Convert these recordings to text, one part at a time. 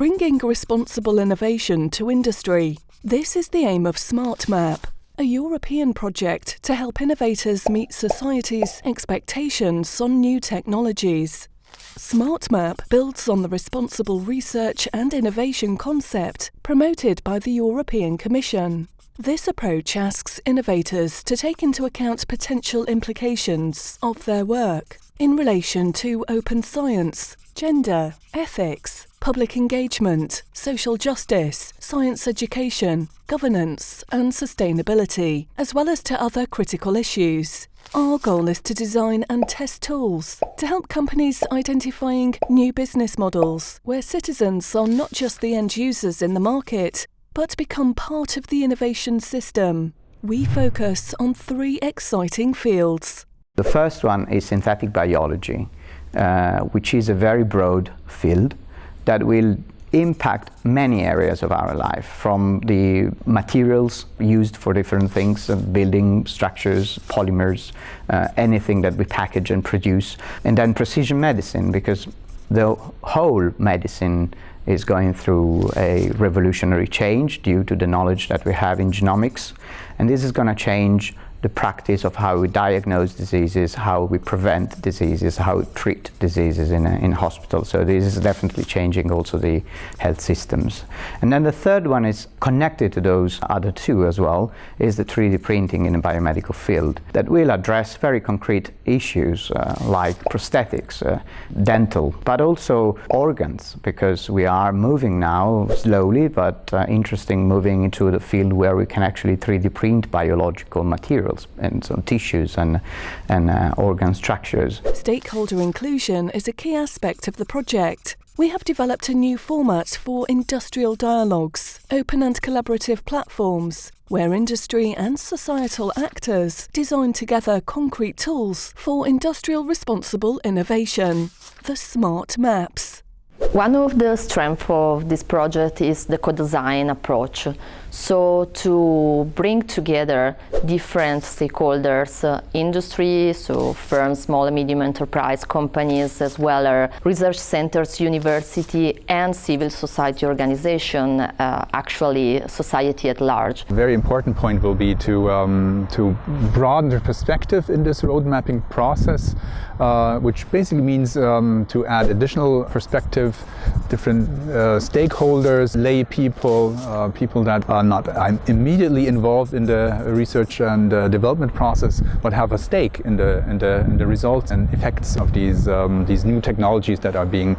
bringing responsible innovation to industry. This is the aim of SmartMap, a European project to help innovators meet society's expectations on new technologies. SmartMap builds on the responsible research and innovation concept promoted by the European Commission. This approach asks innovators to take into account potential implications of their work in relation to open science, gender, ethics, public engagement, social justice, science education, governance, and sustainability, as well as to other critical issues. Our goal is to design and test tools to help companies identifying new business models where citizens are not just the end users in the market, but become part of the innovation system. We focus on three exciting fields. The first one is synthetic biology, uh, which is a very broad field that will impact many areas of our life, from the materials used for different things, uh, building structures, polymers, uh, anything that we package and produce, and then precision medicine, because the whole medicine is going through a revolutionary change due to the knowledge that we have in genomics, and this is going to change the practice of how we diagnose diseases, how we prevent diseases, how we treat diseases in, in hospitals. So this is definitely changing also the health systems. And then the third one is connected to those other two as well, is the 3D printing in the biomedical field that will address very concrete issues uh, like prosthetics, uh, dental, but also organs, because we are moving now slowly, but uh, interesting, moving into the field where we can actually 3D print biological materials materials and some tissues and, and uh, organ structures. Stakeholder inclusion is a key aspect of the project. We have developed a new format for industrial dialogues, open and collaborative platforms, where industry and societal actors design together concrete tools for industrial responsible innovation. The Smart Maps. One of the strengths of this project is the co-design approach. So to bring together different stakeholders, uh, industry, so firms, small and medium enterprise companies, as well as research centers, university, and civil society organization, uh, actually society at large. A very important point will be to, um, to broaden the perspective in this road mapping process, uh, which basically means um, to add additional perspective, different uh, stakeholders, lay people, uh, people that are not immediately involved in the research and uh, development process, but have a stake in the, in the, in the results and effects of these, um, these new technologies that are being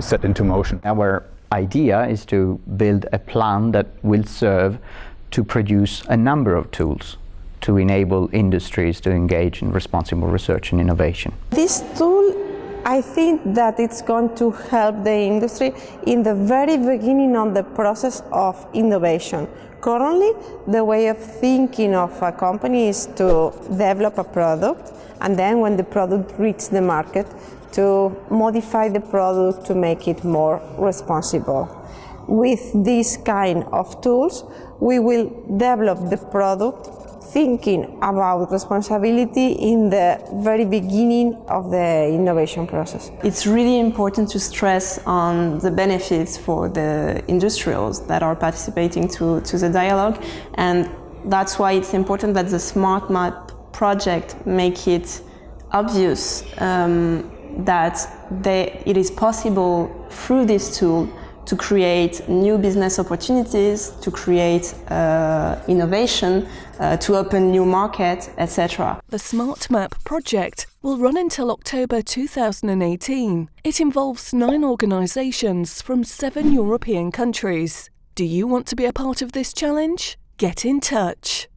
set into motion. Our idea is to build a plan that will serve to produce a number of tools to enable industries to engage in responsible research and innovation. This tool I think that it's going to help the industry in the very beginning of the process of innovation. Currently, the way of thinking of a company is to develop a product and then when the product reaches the market to modify the product to make it more responsible. With this kind of tools, we will develop the product thinking about responsibility in the very beginning of the innovation process. It's really important to stress on the benefits for the industrials that are participating to, to the dialogue and that's why it's important that the Smart Map project make it obvious um, that they, it is possible through this tool to create new business opportunities, to create uh, innovation, uh, to open new markets, etc. The Smart Map project will run until October 2018. It involves nine organisations from seven European countries. Do you want to be a part of this challenge? Get in touch.